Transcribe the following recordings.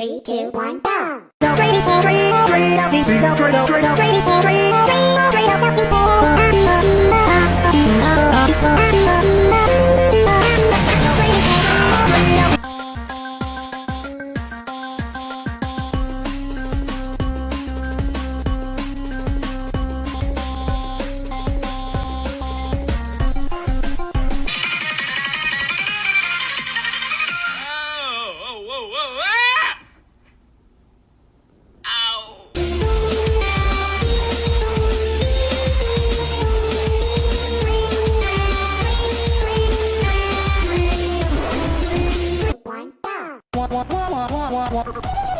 Three, two, one, go! wah, wah.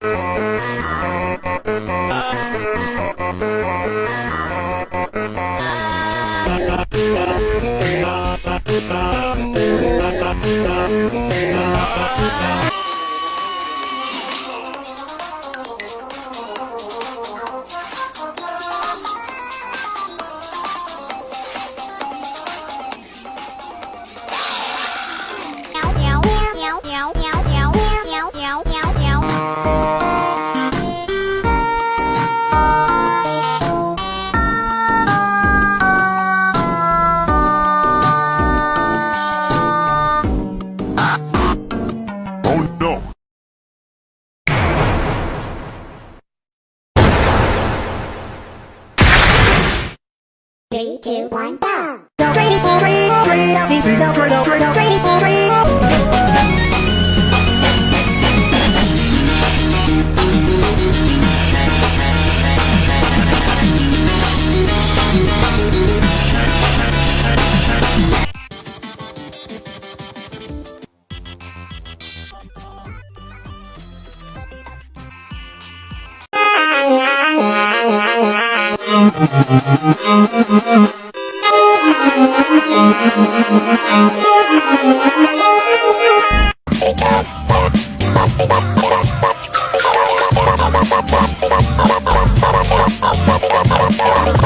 Oh! Bum, bum, bum, bum, bum, bum, bum, bum, bum, bum, bum, bum, bum, bum,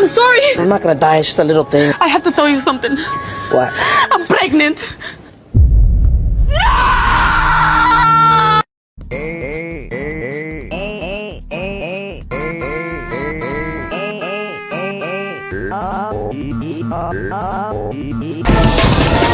I'm sorry. I'm not gonna die. It's just a little thing. I have to tell you something. What? I'm pregnant. No! Oh,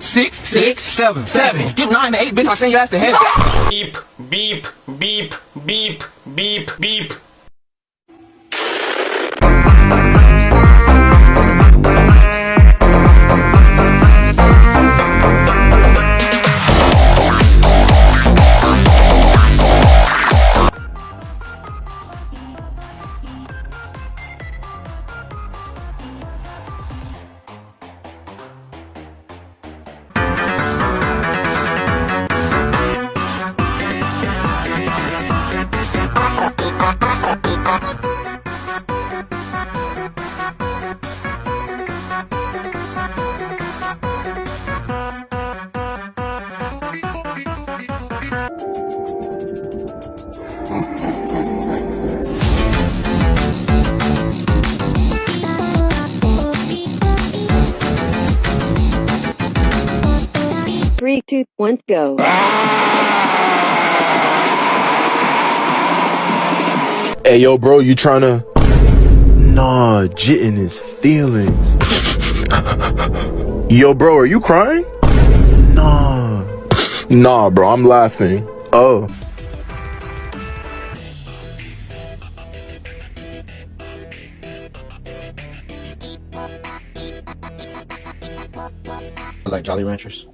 six, six, seven, seven. Skip nine to eight, bitch. I'll send your ass to heaven. beep, beep, beep, beep, beep, beep. Three, two, one, go. Hey, yo, bro, you tryna? Nah, jitting his feelings. yo, bro, are you crying? Nah. Nah, bro, I'm laughing. Oh. I like Jolly Ranchers.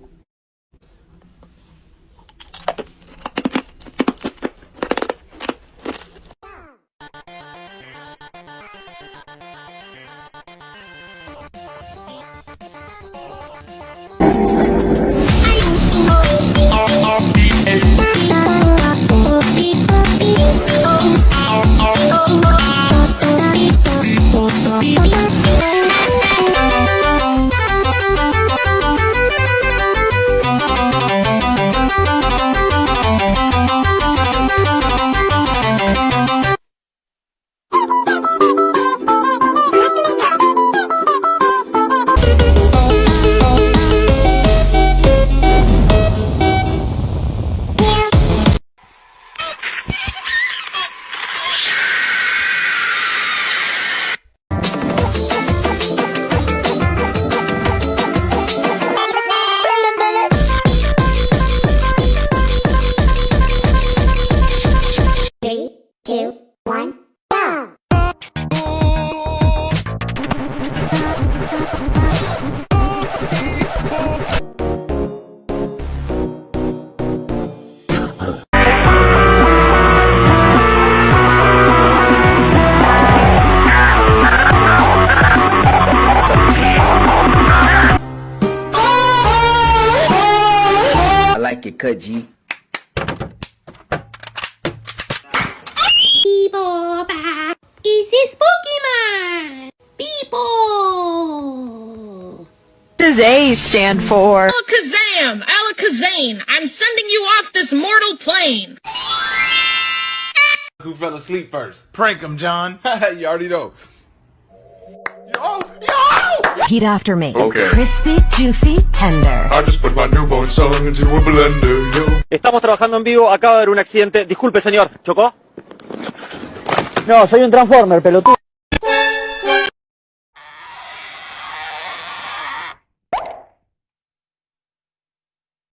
Three, I like it cut, G. Easy People! does A stand for? Alakazam! Alakazam! I'm sending you off this mortal plane! Who fell asleep first? Prank him, John. you already know. Repeat after me. Okay. Crispy, juicy, tender. I just put my newborn son into a blender, yo. Estamos trabajando en vivo. Acaba de haber un accidente. Disculpe, señor. ¿Chocó? No, soy un Transformer, pelotudo.